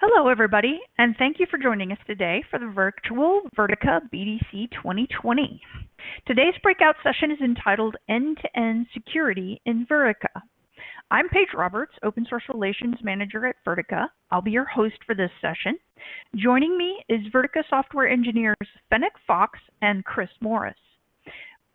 Hello, everybody, and thank you for joining us today for the virtual Vertica BDC 2020. Today's breakout session is entitled End-to-End Security in Vertica. I'm Paige Roberts, Open Source Relations Manager at Vertica. I'll be your host for this session. Joining me is Vertica software engineers Fennec Fox and Chris Morris.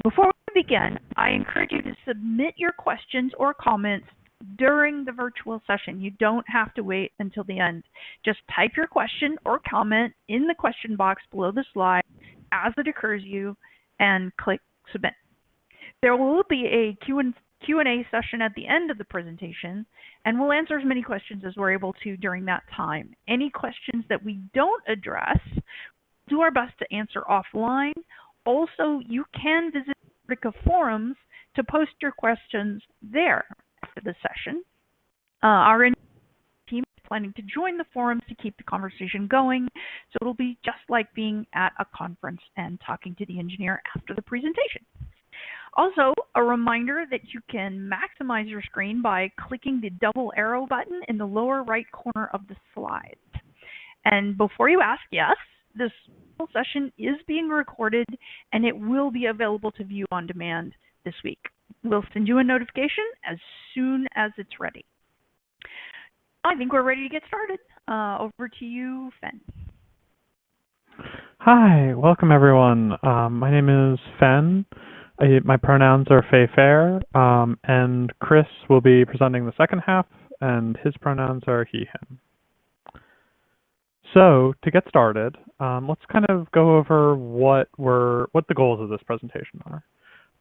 Before we begin, I encourage you to submit your questions or comments during the virtual session. You don't have to wait until the end. Just type your question or comment in the question box below the slide as it occurs you and click submit. There will be a Q&A session at the end of the presentation and we'll answer as many questions as we're able to during that time. Any questions that we don't address, do our best to answer offline. Also, you can visit Vertica forums to post your questions there after the session. Uh, our team is planning to join the forums to keep the conversation going, so it'll be just like being at a conference and talking to the engineer after the presentation. Also, a reminder that you can maximize your screen by clicking the double arrow button in the lower right corner of the slide. And before you ask, yes, this session is being recorded and it will be available to view on demand this week. We'll send you a notification as soon as it's ready. I think we're ready to get started. Uh, over to you, Fen. Hi, welcome everyone. Um, my name is Fen. I, my pronouns are fae faer, um, and Chris will be presenting the second half, and his pronouns are he, him. So to get started, um, let's kind of go over what were what the goals of this presentation are.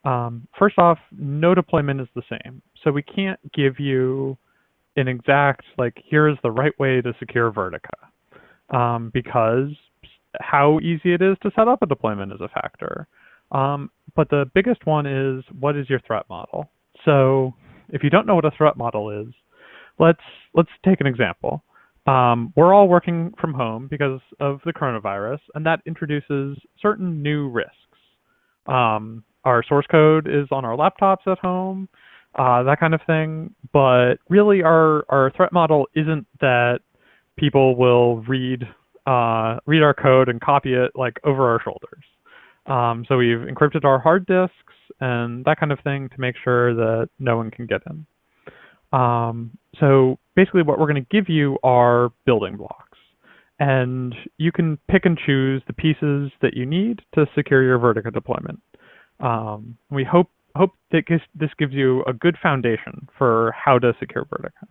Um, first off, no deployment is the same. So we can't give you an exact, like, here's the right way to secure Vertica. Um, because how easy it is to set up a deployment is a factor. Um, but the biggest one is, what is your threat model? So if you don't know what a threat model is, let's, let's take an example. Um, we're all working from home because of the coronavirus, and that introduces certain new risks. Um, our source code is on our laptops at home, uh, that kind of thing. But really, our our threat model isn't that people will read uh, read our code and copy it like over our shoulders. Um, so we've encrypted our hard disks and that kind of thing to make sure that no one can get in. Um, so basically what we're going to give you are building blocks. And you can pick and choose the pieces that you need to secure your Vertica deployment. Um, we hope hope that this gives you a good foundation for how to secure Vertica.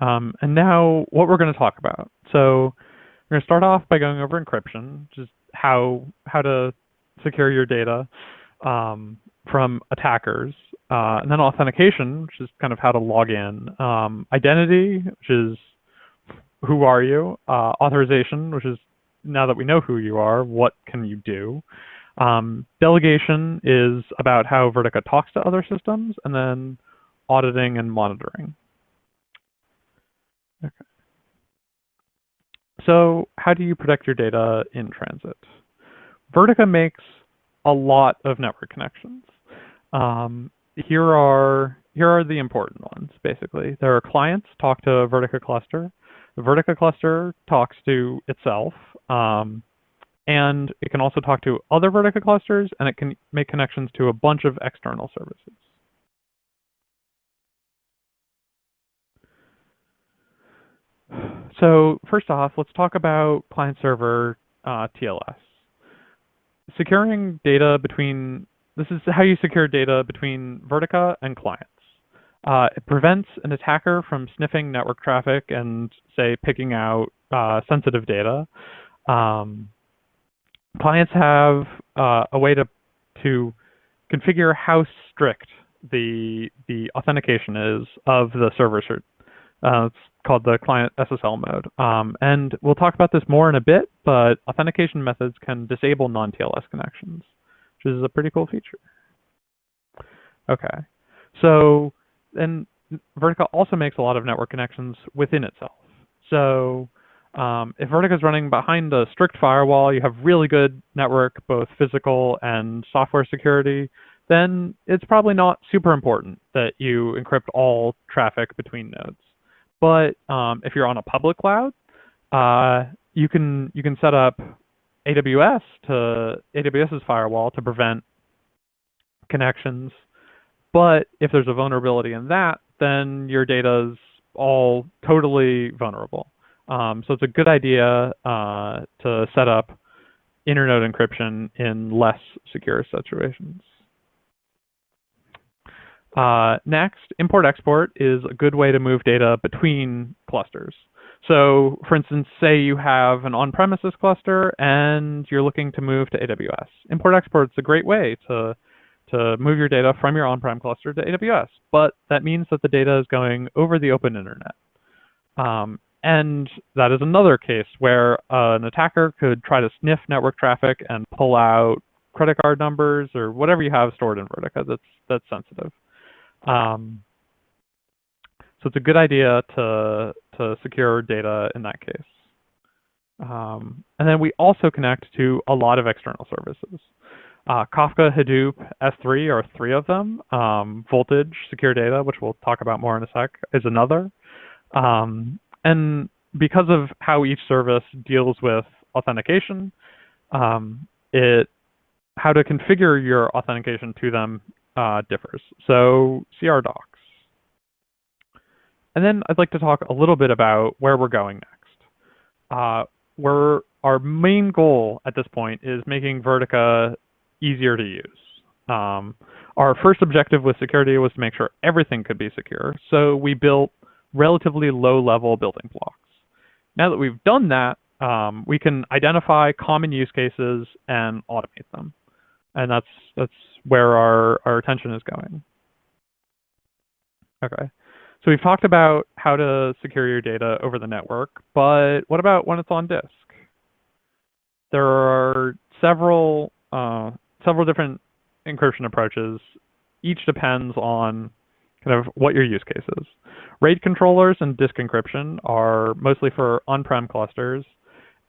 Um, and now what we're going to talk about. So we're going to start off by going over encryption, just how how to secure your data um, from attackers. Uh, and then authentication, which is kind of how to log in. Um, identity, which is who are you? Uh, authorization, which is now that we know who you are, what can you do? Um, delegation is about how Vertica talks to other systems, and then auditing and monitoring. Okay. So how do you protect your data in transit? Vertica makes a lot of network connections. Um, here are here are the important ones, basically. There are clients talk to Vertica cluster. The Vertica cluster talks to itself. Um, and it can also talk to other Vertica clusters, and it can make connections to a bunch of external services. So first off, let's talk about client-server uh, TLS. Securing data between, this is how you secure data between Vertica and clients. Uh, it prevents an attacker from sniffing network traffic and, say, picking out uh, sensitive data. Um, clients have uh, a way to to configure how strict the the authentication is of the server. Uh, it's called the client SSL mode. Um, and we'll talk about this more in a bit, but authentication methods can disable non-TLS connections, which is a pretty cool feature. Okay, so and Vertica also makes a lot of network connections within itself. So um, if Vertica is running behind a strict firewall, you have really good network, both physical and software security, then it's probably not super important that you encrypt all traffic between nodes. But um, if you're on a public cloud, uh, you can you can set up AWS to AWS's firewall to prevent connections. But if there's a vulnerability in that, then your data is all totally vulnerable. Um, so it's a good idea uh, to set up internode encryption in less secure situations. Uh, next, import-export is a good way to move data between clusters. So for instance, say you have an on-premises cluster and you're looking to move to AWS. Import-export is a great way to, to move your data from your on-prem cluster to AWS, but that means that the data is going over the open internet. Um, and that is another case where uh, an attacker could try to sniff network traffic and pull out credit card numbers or whatever you have stored in Vertica that's, that's sensitive. Um, so it's a good idea to, to secure data in that case. Um, and then we also connect to a lot of external services. Uh, Kafka, Hadoop, S3 are three of them. Um, Voltage, Secure Data, which we'll talk about more in a sec, is another. Um, and because of how each service deals with authentication, um, it how to configure your authentication to them uh, differs. So CR docs. And then I'd like to talk a little bit about where we're going next. Uh, where our main goal at this point is making Vertica easier to use. Um, our first objective with security was to make sure everything could be secure. So we built relatively low level building blocks. Now that we've done that, um, we can identify common use cases and automate them. And that's, that's where our, our attention is going. Okay. So we've talked about how to secure your data over the network, but what about when it's on disk? There are several, uh, several different encryption approaches. Each depends on kind of what your use case is. RAID controllers and disk encryption are mostly for on-prem clusters,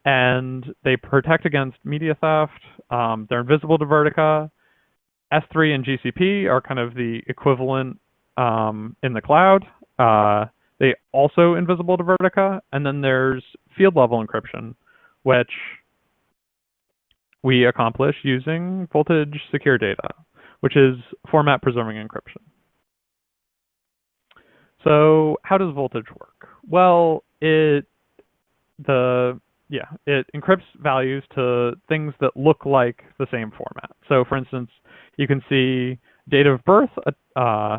and they protect against media theft. Um, they're invisible to Vertica. S3 and GCP are kind of the equivalent um, in the cloud. Uh, they also invisible to Vertica. And then there's field level encryption, which we accomplish using voltage secure data, which is format preserving encryption. So how does voltage work? Well, it the yeah, it encrypts values to things that look like the same format. So for instance, you can see date of birth uh,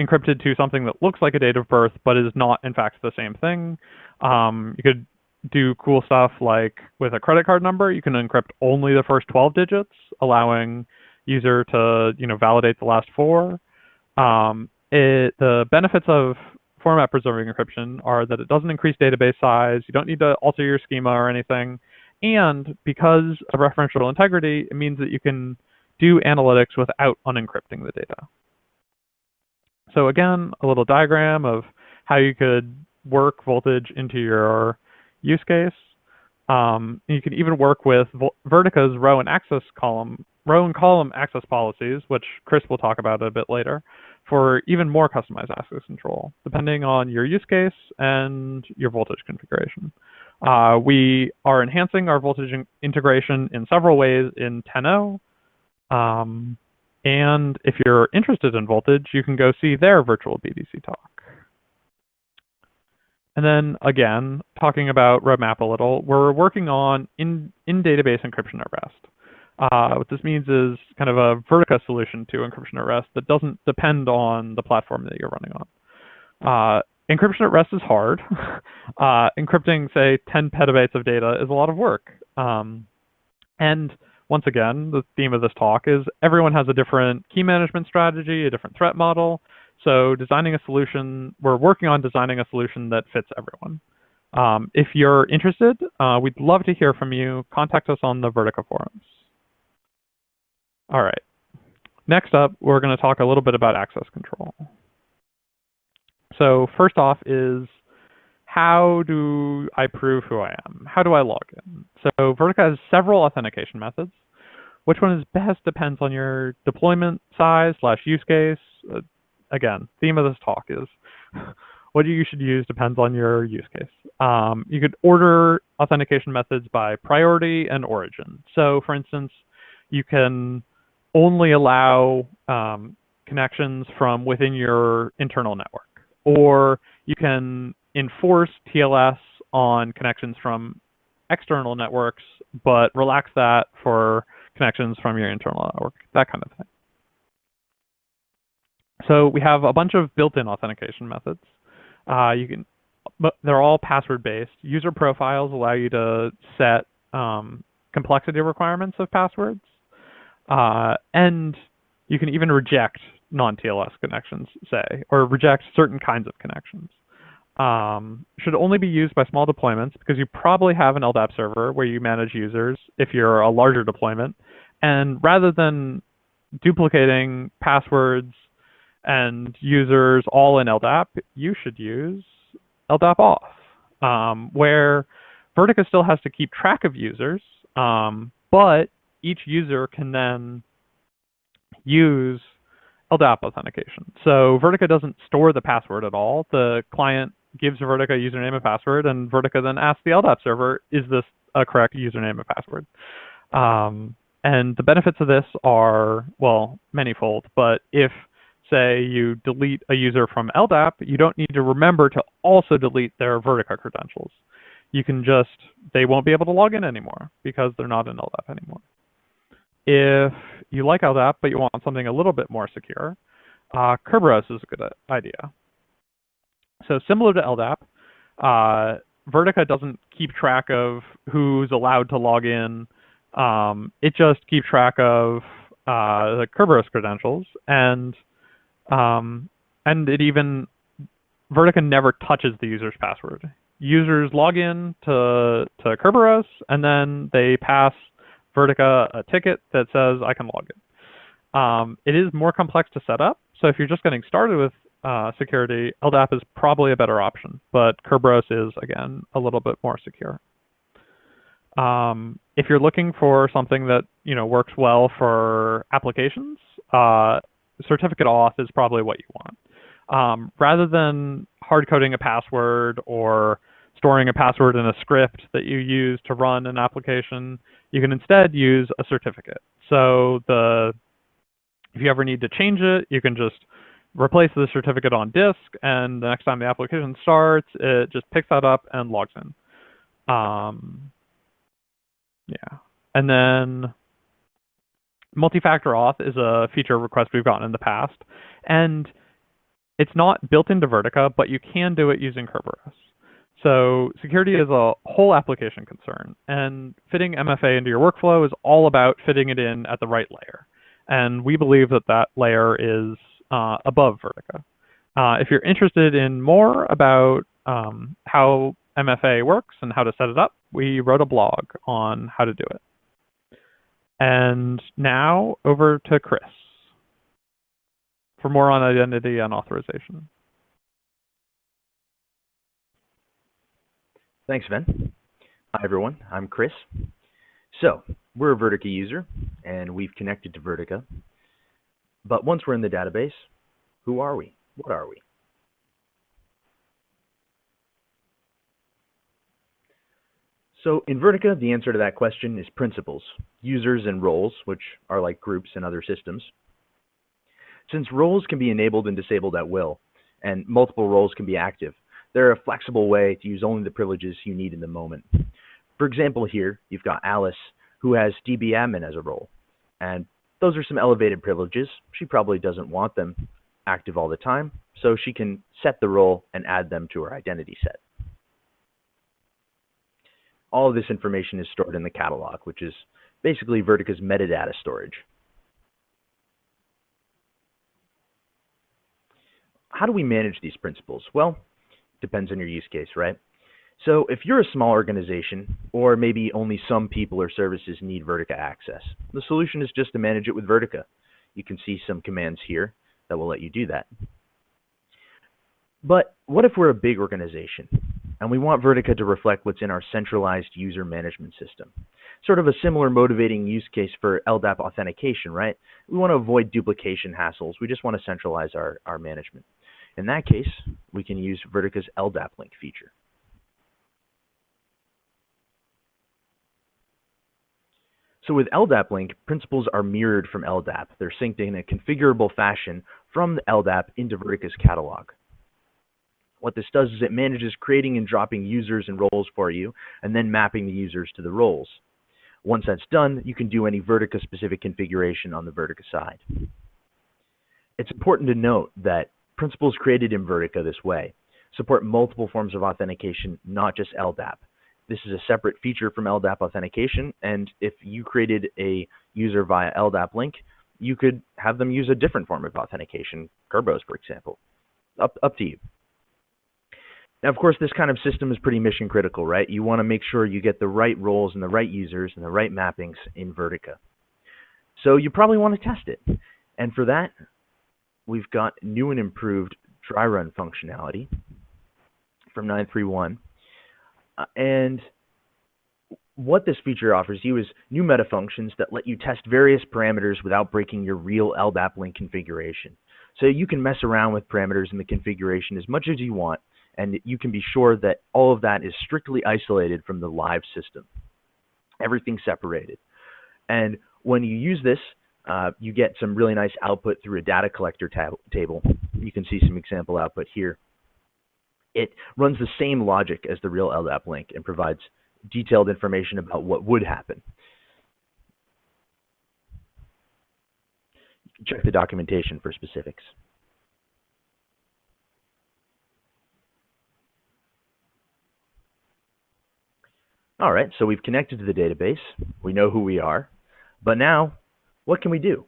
encrypted to something that looks like a date of birth, but is not in fact the same thing. Um, you could do cool stuff like with a credit card number, you can encrypt only the first 12 digits, allowing user to you know validate the last four. Um, it, the benefits of format preserving encryption are that it doesn't increase database size, you don't need to alter your schema or anything, and because of referential integrity, it means that you can do analytics without unencrypting the data. So again, a little diagram of how you could work voltage into your use case. Um, you can even work with Vertica's row and access column, row and column access policies, which Chris will talk about a bit later, for even more customized access control, depending on your use case and your voltage configuration. Uh, we are enhancing our voltage in integration in several ways in 10.0. Um, and if you're interested in voltage, you can go see their virtual BDC talk. And then again, talking about roadmap a little, we're working on in, in database encryption at rest. Uh, what this means is kind of a Vertica solution to encryption at rest that doesn't depend on the platform that you're running on. Uh, encryption at rest is hard. uh, encrypting, say, 10 petabytes of data is a lot of work. Um, and once again, the theme of this talk is everyone has a different key management strategy, a different threat model. So designing a solution, we're working on designing a solution that fits everyone. Um, if you're interested, uh, we'd love to hear from you. Contact us on the Vertica forums. All right. Next up, we're going to talk a little bit about access control. So first off is how do I prove who I am? How do I log in? So Vertica has several authentication methods. Which one is best depends on your deployment size slash use case. Uh, again, theme of this talk is what you should use depends on your use case. Um, you could order authentication methods by priority and origin. So for instance, you can only allow um, connections from within your internal network, or you can enforce TLS on connections from external networks, but relax that for connections from your internal network, that kind of thing. So we have a bunch of built-in authentication methods. Uh, you can, but they're all password-based. User profiles allow you to set um, complexity requirements of passwords, uh, and you can even reject non-TLS connections, say, or reject certain kinds of connections. Um, should only be used by small deployments because you probably have an LDAP server where you manage users if you're a larger deployment. And rather than duplicating passwords and users all in LDAP, you should use LDAP auth, um, where Vertica still has to keep track of users, um, but each user can then use LDAP authentication. So Vertica doesn't store the password at all. The client gives Vertica a username and password, and Vertica then asks the LDAP server, is this a correct username and password? Um, and the benefits of this are, well, manyfold, but if say you delete a user from LDAP, you don't need to remember to also delete their Vertica credentials. You can just, they won't be able to log in anymore because they're not in LDAP anymore. If you like LDAP, but you want something a little bit more secure, uh, Kerberos is a good idea. So similar to LDAP, uh, Vertica doesn't keep track of who's allowed to log in. Um, it just keeps track of uh, the Kerberos credentials and um, and it even, Vertica never touches the user's password. Users log in to, to Kerberos, and then they pass Vertica a ticket that says, I can log in. Um, it is more complex to set up, so if you're just getting started with uh, security, LDAP is probably a better option, but Kerberos is, again, a little bit more secure. Um, if you're looking for something that you know works well for applications, uh, certificate auth is probably what you want. Um, rather than hard coding a password or storing a password in a script that you use to run an application, you can instead use a certificate. So the if you ever need to change it, you can just replace the certificate on disk, and the next time the application starts, it just picks that up and logs in. Um, yeah, and then multi-factor auth is a feature request we've gotten in the past, and it's not built into Vertica, but you can do it using Kerberos. So security is a whole application concern, and fitting MFA into your workflow is all about fitting it in at the right layer. And we believe that that layer is uh, above Vertica. Uh, if you're interested in more about um, how MFA works and how to set it up, we wrote a blog on how to do it. And now over to Chris for more on identity and authorization. Thanks, Ben. Hi, everyone. I'm Chris. So, we're a Vertica user, and we've connected to Vertica. But once we're in the database, who are we? What are we? So in Vertica, the answer to that question is principals, users and roles, which are like groups in other systems. Since roles can be enabled and disabled at will, and multiple roles can be active, they're a flexible way to use only the privileges you need in the moment. For example, here, you've got Alice, who has DBadmin as a role. And those are some elevated privileges. She probably doesn't want them active all the time, so she can set the role and add them to her identity set all of this information is stored in the catalog, which is basically Vertica's metadata storage. How do we manage these principals? Well, depends on your use case, right? So if you're a small organization, or maybe only some people or services need Vertica access, the solution is just to manage it with Vertica. You can see some commands here that will let you do that. But what if we're a big organization? and we want Vertica to reflect what's in our centralized user management system. Sort of a similar motivating use case for LDAP authentication, right? We want to avoid duplication hassles. We just want to centralize our, our management. In that case, we can use Vertica's LDAP link feature. So with LDAP link, principals are mirrored from LDAP. They're synced in a configurable fashion from the LDAP into Vertica's catalog. What this does is it manages creating and dropping users and roles for you, and then mapping the users to the roles. Once that's done, you can do any Vertica specific configuration on the Vertica side. It's important to note that principals created in Vertica this way support multiple forms of authentication, not just LDAP. This is a separate feature from LDAP authentication, and if you created a user via LDAP link, you could have them use a different form of authentication, Kerberos, for example. Up, up to you. Now, of course, this kind of system is pretty mission critical, right? You want to make sure you get the right roles and the right users and the right mappings in Vertica. So you probably want to test it. And for that, we've got new and improved dry run functionality from 931. Uh, and what this feature offers you is new meta functions that let you test various parameters without breaking your real LDAP link configuration. So you can mess around with parameters in the configuration as much as you want and you can be sure that all of that is strictly isolated from the live system. Everything separated. And when you use this, uh, you get some really nice output through a data collector tab table. You can see some example output here. It runs the same logic as the real LDAP link and provides detailed information about what would happen. Check the documentation for specifics. All right, so we've connected to the database. We know who we are. But now, what can we do?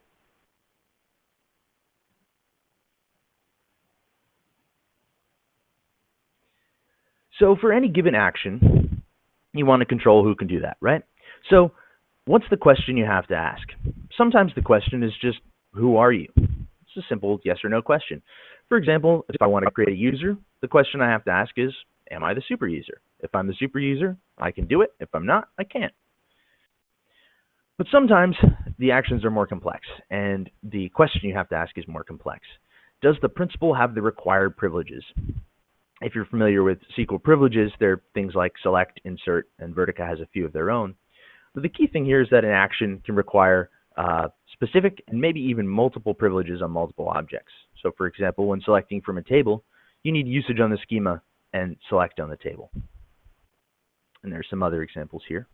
So for any given action, you want to control who can do that, right? So what's the question you have to ask? Sometimes the question is just, who are you? It's a simple yes or no question. For example, if I want to create a user, the question I have to ask is, am I the super user? If I'm the super user, I can do it. If I'm not, I can't. But sometimes the actions are more complex, and the question you have to ask is more complex. Does the principal have the required privileges? If you're familiar with SQL privileges, they're things like select, insert, and Vertica has a few of their own. But the key thing here is that an action can require uh, specific and maybe even multiple privileges on multiple objects. So for example, when selecting from a table, you need usage on the schema and select on the table. And there's some other examples here.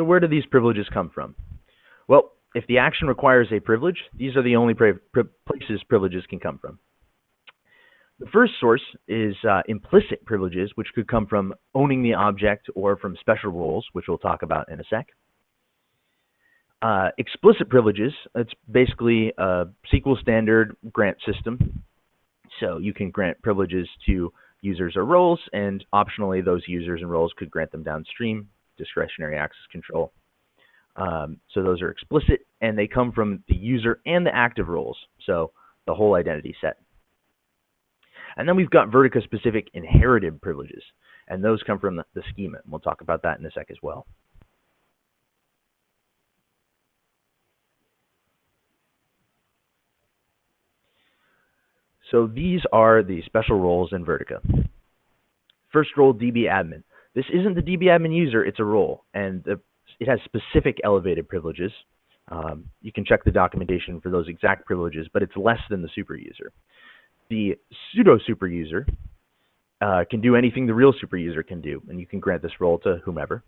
So where do these privileges come from? Well, if the action requires a privilege, these are the only pri pri places privileges can come from. The first source is uh, implicit privileges, which could come from owning the object or from special roles, which we'll talk about in a sec. Uh, explicit privileges, it's basically a SQL standard grant system so you can grant privileges to users or roles, and optionally those users and roles could grant them downstream, discretionary access control. Um, so those are explicit, and they come from the user and the active roles, so the whole identity set. And then we've got Vertica-specific inherited privileges, and those come from the, the schema. And we'll talk about that in a sec as well. So these are the special roles in Vertica. First role, DB admin. This isn't the DB admin user, it's a role, and the, it has specific elevated privileges. Um, you can check the documentation for those exact privileges, but it's less than the super user. The pseudo super user uh, can do anything the real super user can do, and you can grant this role to whomever.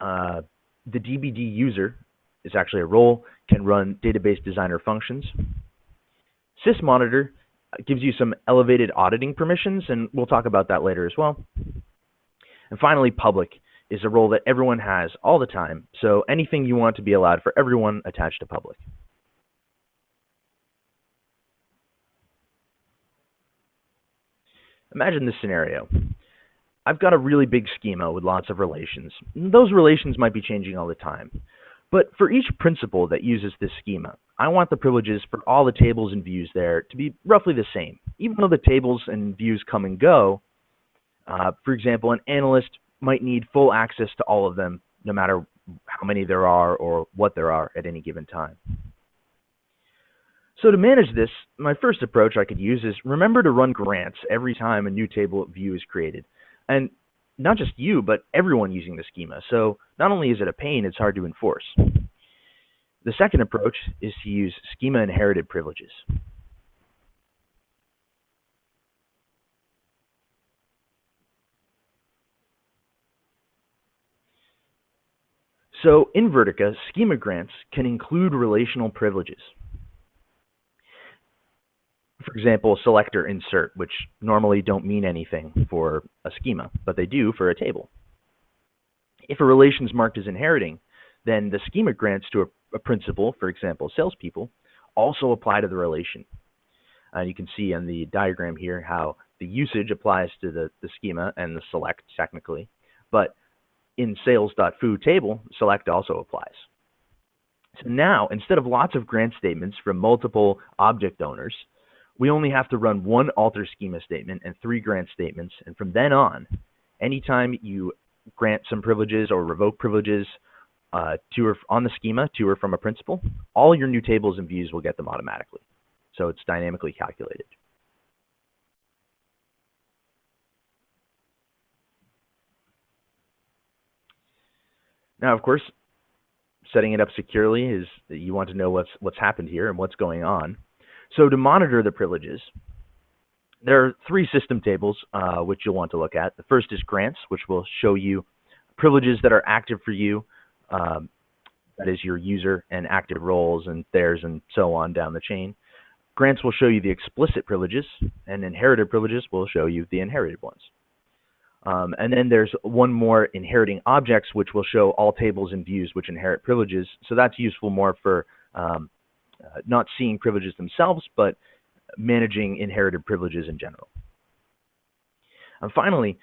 Uh, the DBD user is actually a role, can run database designer functions, sysmonitor gives you some elevated auditing permissions, and we'll talk about that later as well. And finally, public is a role that everyone has all the time, so anything you want to be allowed for everyone attached to public. Imagine this scenario. I've got a really big schema with lots of relations. Those relations might be changing all the time. But for each principal that uses this schema, I want the privileges for all the tables and views there to be roughly the same. Even though the tables and views come and go, uh, for example, an analyst might need full access to all of them no matter how many there are or what there are at any given time. So to manage this, my first approach I could use is remember to run grants every time a new table view is created. And not just you, but everyone using the schema. So not only is it a pain, it's hard to enforce. The second approach is to use schema inherited privileges. So in Vertica, schema grants can include relational privileges. For example, selector insert, which normally don't mean anything for a schema, but they do for a table. If a relation is marked as inheriting, then the schema grants to a, a principal, for example, salespeople, also apply to the relation. Uh, you can see on the diagram here how the usage applies to the, the schema and the select technically, but in sales.foo table, select also applies. So now, instead of lots of grant statements from multiple object owners, we only have to run one alter schema statement and three grant statements. And from then on, anytime you grant some privileges or revoke privileges uh, to or on the schema to or from a principal, all your new tables and views will get them automatically. So it's dynamically calculated. Now, of course, setting it up securely is that you want to know what's what's happened here and what's going on. So to monitor the privileges, there are three system tables uh, which you'll want to look at. The first is grants, which will show you privileges that are active for you. Um, that is your user and active roles and theirs and so on down the chain. Grants will show you the explicit privileges, and inherited privileges will show you the inherited ones. Um, and then there's one more inheriting objects, which will show all tables and views which inherit privileges. So that's useful more for um, uh, not seeing privileges themselves, but managing inherited privileges in general. And finally,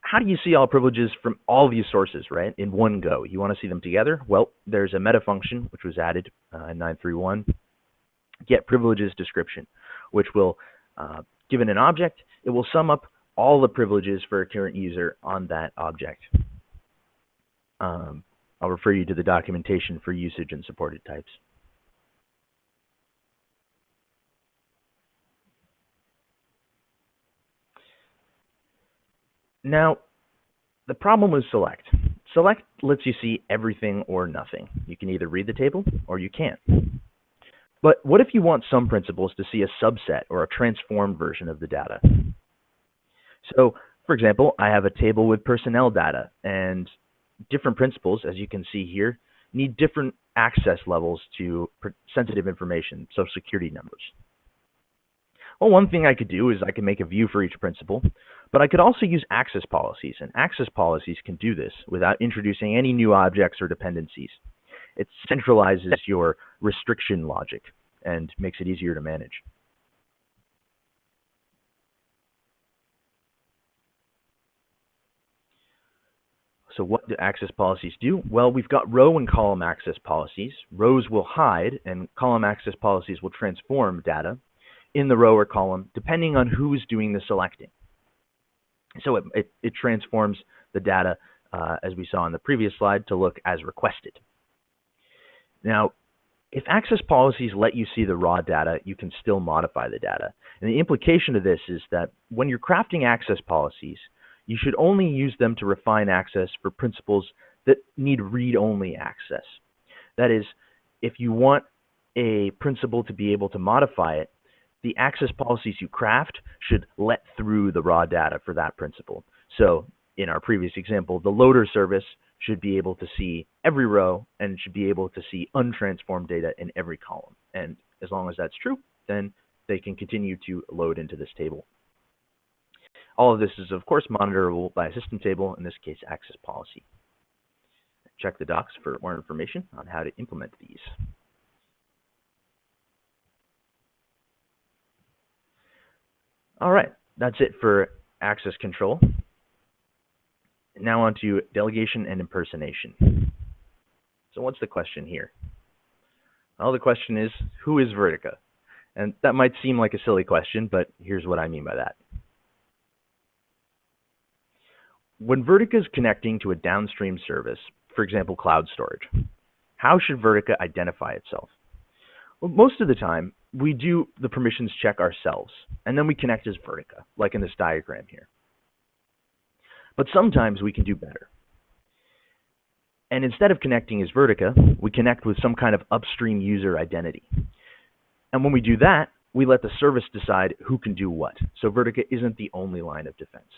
how do you see all privileges from all these sources, right, in one go? You want to see them together? Well, there's a meta function, which was added uh, in 931, get privileges description, which will, uh, given an object, it will sum up all the privileges for a current user on that object. Um, I'll refer you to the documentation for usage and supported types. Now, the problem with select. Select lets you see everything or nothing. You can either read the table or you can't. But what if you want some principals to see a subset or a transformed version of the data? So, for example, I have a table with personnel data, and different principals, as you can see here, need different access levels to sensitive information, social security numbers. Well, one thing I could do is I can make a view for each principal, but I could also use access policies, and access policies can do this without introducing any new objects or dependencies. It centralizes your restriction logic and makes it easier to manage. So what do access policies do? Well, we've got row and column access policies. Rows will hide and column access policies will transform data in the row or column depending on who's doing the selecting. So it, it, it transforms the data, uh, as we saw in the previous slide, to look as requested. Now, if access policies let you see the raw data, you can still modify the data. And the implication of this is that when you're crafting access policies, you should only use them to refine access for principals that need read-only access. That is, if you want a principal to be able to modify it, the access policies you craft should let through the raw data for that principal. So in our previous example, the loader service should be able to see every row and should be able to see untransformed data in every column. And as long as that's true, then they can continue to load into this table. All of this is, of course, monitorable by a system table, in this case, access policy. Check the docs for more information on how to implement these. All right, that's it for access control. Now on to delegation and impersonation. So what's the question here? Well, the question is, who is Vertica? And that might seem like a silly question, but here's what I mean by that. When Vertica is connecting to a downstream service, for example, cloud storage. How should Vertica identify itself? Well, most of the time, we do the permissions check ourselves, and then we connect as Vertica, like in this diagram here. But sometimes we can do better. And instead of connecting as Vertica, we connect with some kind of upstream user identity. And when we do that, we let the service decide who can do what. So Vertica isn't the only line of defense.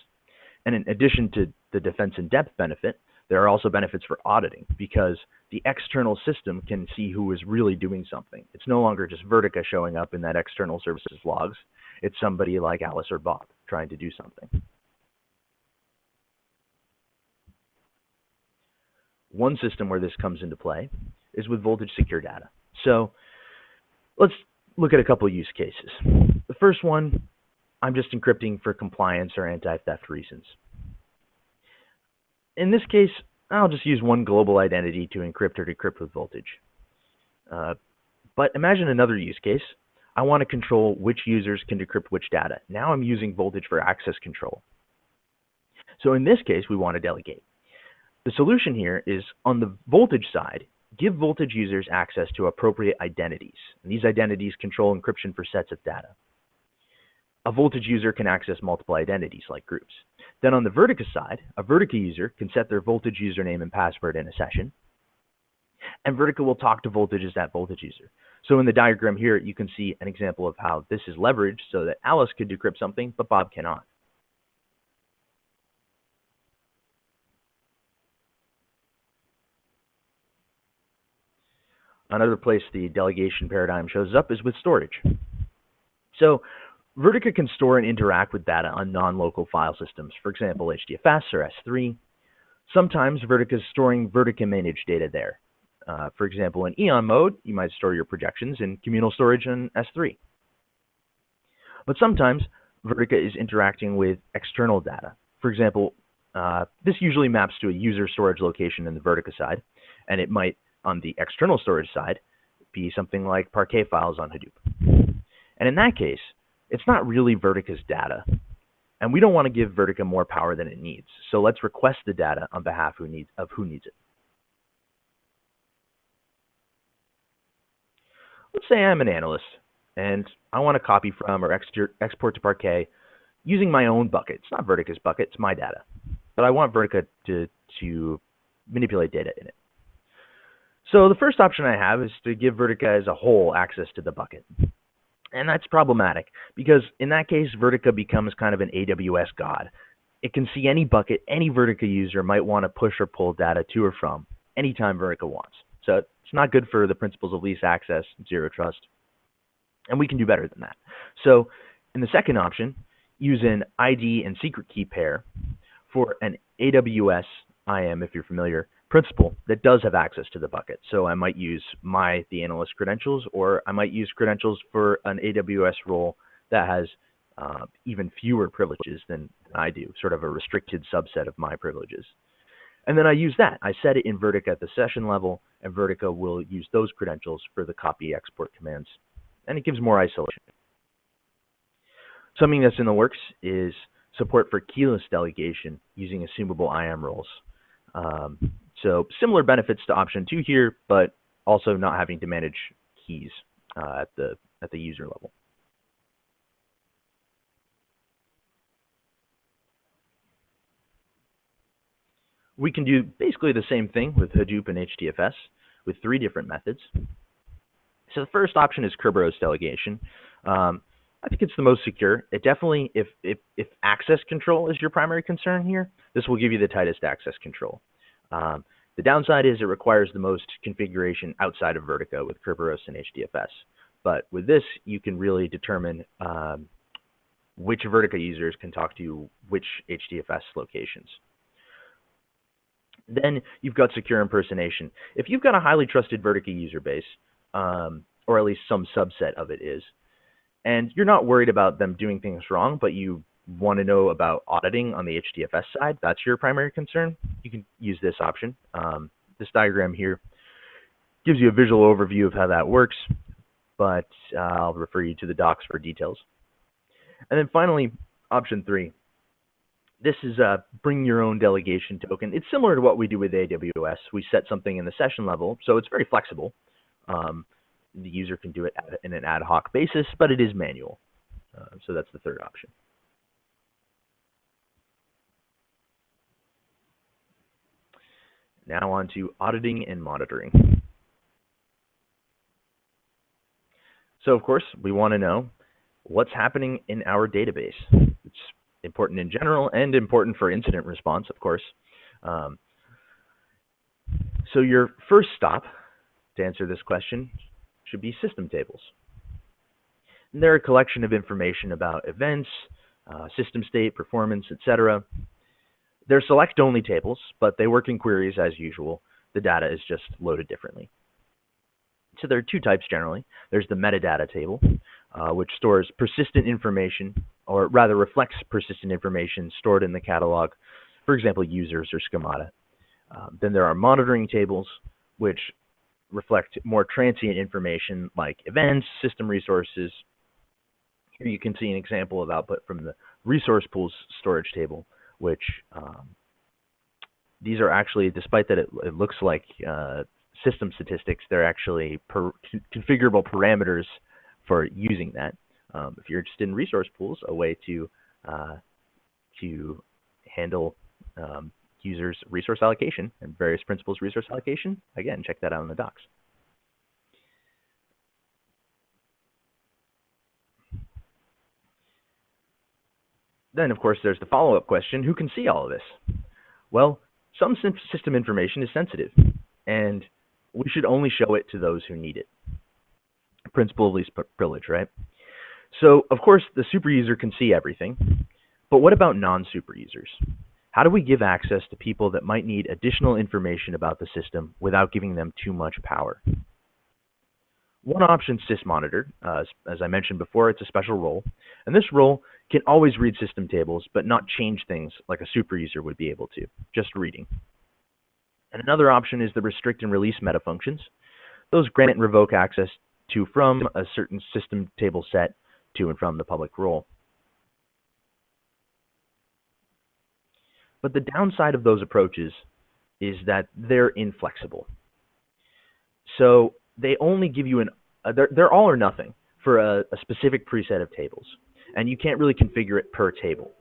And in addition to the defense in depth benefit, there are also benefits for auditing because the external system can see who is really doing something. It's no longer just Vertica showing up in that external services logs. It's somebody like Alice or Bob trying to do something. One system where this comes into play is with voltage secure data. So let's look at a couple use cases. The first one, I'm just encrypting for compliance or anti-theft reasons. In this case, I'll just use one global identity to encrypt or decrypt with voltage. Uh, but imagine another use case. I want to control which users can decrypt which data. Now I'm using voltage for access control. So in this case, we want to delegate. The solution here is on the voltage side, give voltage users access to appropriate identities. And these identities control encryption for sets of data. A voltage user can access multiple identities like groups. Then on the Vertica side, a Vertica user can set their voltage username and password in a session. And Vertica will talk to voltage as that voltage user. So in the diagram here, you can see an example of how this is leveraged so that Alice could decrypt something, but Bob cannot. Another place the delegation paradigm shows up is with storage. So Vertica can store and interact with data on non-local file systems, for example, HDFS or S3. Sometimes Vertica is storing Vertica managed data there. Uh, for example, in Eon mode, you might store your projections in communal storage in S3. But sometimes Vertica is interacting with external data. For example, uh, this usually maps to a user storage location in the Vertica side, and it might on the external storage side be something like Parquet files on Hadoop. And in that case, it's not really Vertica's data. And we don't want to give Vertica more power than it needs. So let's request the data on behalf who needs, of who needs it. Let's say I'm an analyst and I want to copy from or export to Parquet using my own bucket. It's not Vertica's bucket, it's my data. But I want Vertica to, to manipulate data in it. So the first option I have is to give Vertica as a whole access to the bucket. And that's problematic because in that case, Vertica becomes kind of an AWS god. It can see any bucket any Vertica user might want to push or pull data to or from anytime Vertica wants. So it's not good for the principles of least access, zero trust. And we can do better than that. So in the second option, use an ID and secret key pair for an AWS IAM, if you're familiar, principal that does have access to the bucket. So I might use my the analyst credentials, or I might use credentials for an AWS role that has uh, even fewer privileges than I do, sort of a restricted subset of my privileges. And then I use that. I set it in Vertica at the session level, and Vertica will use those credentials for the copy export commands. And it gives more isolation. Something that's in the works is support for keyless delegation using assumable IAM roles. Um, so similar benefits to option two here, but also not having to manage keys uh, at the at the user level. We can do basically the same thing with Hadoop and HDFS with three different methods. So the first option is Kerberos delegation. Um, I think it's the most secure. It definitely, if, if, if access control is your primary concern here, this will give you the tightest access control. Um, the downside is it requires the most configuration outside of Vertica with Kerberos and HDFS. But with this, you can really determine um, which Vertica users can talk to which HDFS locations. Then you've got secure impersonation. If you've got a highly trusted Vertica user base, um, or at least some subset of it is, and you're not worried about them doing things wrong, but you want to know about auditing on the HDFS side, that's your primary concern, you can use this option. Um, this diagram here gives you a visual overview of how that works, but uh, I'll refer you to the docs for details. And then finally, option three. this is a bring your own delegation token. It's similar to what we do with AWS. We set something in the session level, so it's very flexible. Um, the user can do it in an ad hoc basis, but it is manual. Uh, so that's the third option. Now on to auditing and monitoring. So of course, we want to know what's happening in our database. It's important in general and important for incident response, of course. Um, so your first stop to answer this question should be system tables. And they're a collection of information about events, uh, system state, performance, etc. They're select-only tables, but they work in queries as usual. The data is just loaded differently. So there are two types generally. There's the metadata table, uh, which stores persistent information, or rather reflects persistent information stored in the catalog, for example, users or schemata. Um, then there are monitoring tables, which reflect more transient information like events, system resources. Here you can see an example of output from the resource pools storage table, which um, these are actually, despite that it, it looks like uh, system statistics, they're actually per, configurable parameters for using that. Um, if you're interested in resource pools, a way to uh, to handle um, users resource allocation and various principals resource allocation, again, check that out in the docs. Then, of course, there's the follow-up question, who can see all of this? Well, some system information is sensitive, and we should only show it to those who need it. Principle of least privilege, right? So, of course, the super user can see everything, but what about non-super users? How do we give access to people that might need additional information about the system without giving them too much power? One option, sysmonitor, uh, as I mentioned before, it's a special role. And this role can always read system tables, but not change things like a super user would be able to, just reading. And another option is the restrict and release meta functions. Those grant and revoke access to from a certain system table set to and from the public role. But the downside of those approaches is that they're inflexible. So they only give you an, uh, they're, they're all or nothing for a, a specific preset of tables. And you can't really configure it per table.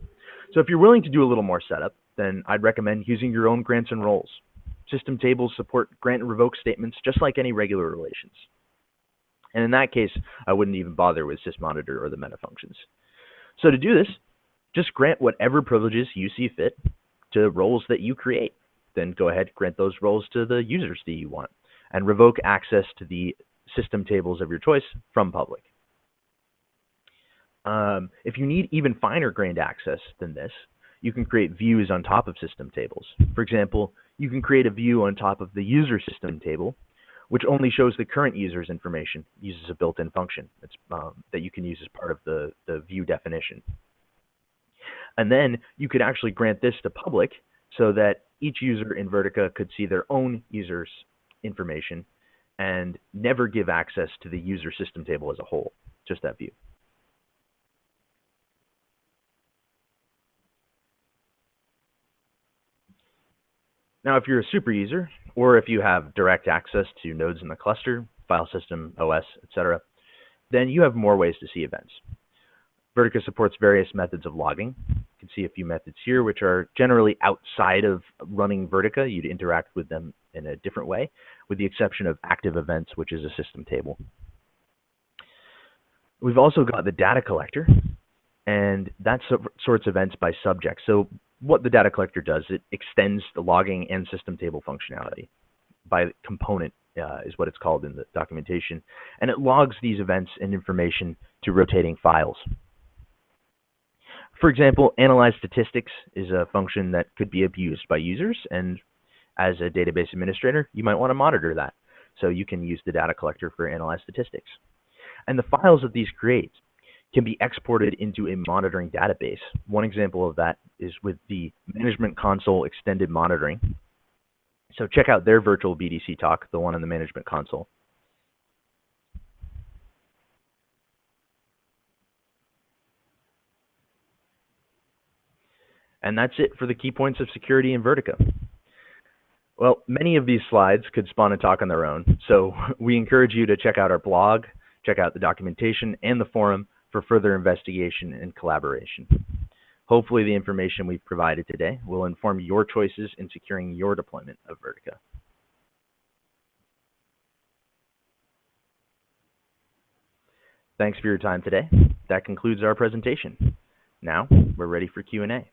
So if you're willing to do a little more setup, then I'd recommend using your own grants and roles. System tables support grant and revoke statements just like any regular relations. And in that case, I wouldn't even bother with sysmonitor or the meta functions. So to do this, just grant whatever privileges you see fit to roles that you create. Then go ahead, grant those roles to the users that you want, and revoke access to the system tables of your choice from public. Um, if you need even finer grained access than this, you can create views on top of system tables. For example, you can create a view on top of the user system table, which only shows the current user's information, uses a built-in function um, that you can use as part of the, the view definition. And then you could actually grant this to public so that each user in Vertica could see their own user's information and never give access to the user system table as a whole, just that view. Now, if you're a super user, or if you have direct access to nodes in the cluster, file system, OS, etc., then you have more ways to see events. Vertica supports various methods of logging. You can see a few methods here, which are generally outside of running Vertica. You'd interact with them in a different way, with the exception of active events, which is a system table. We've also got the data collector, and that sorts events by subject. So what the data collector does, it extends the logging and system table functionality by component uh, is what it's called in the documentation. And it logs these events and information to rotating files. For example, analyze statistics is a function that could be abused by users, and as a database administrator, you might want to monitor that. So you can use the data collector for analyze statistics. And the files that these create can be exported into a monitoring database. One example of that is with the Management Console Extended Monitoring. So check out their virtual BDC talk, the one on the Management Console. And that's it for the key points of security in Vertica. Well, many of these slides could spawn a talk on their own, so we encourage you to check out our blog, check out the documentation and the forum for further investigation and collaboration. Hopefully the information we've provided today will inform your choices in securing your deployment of Vertica. Thanks for your time today. That concludes our presentation. Now, we're ready for Q&A.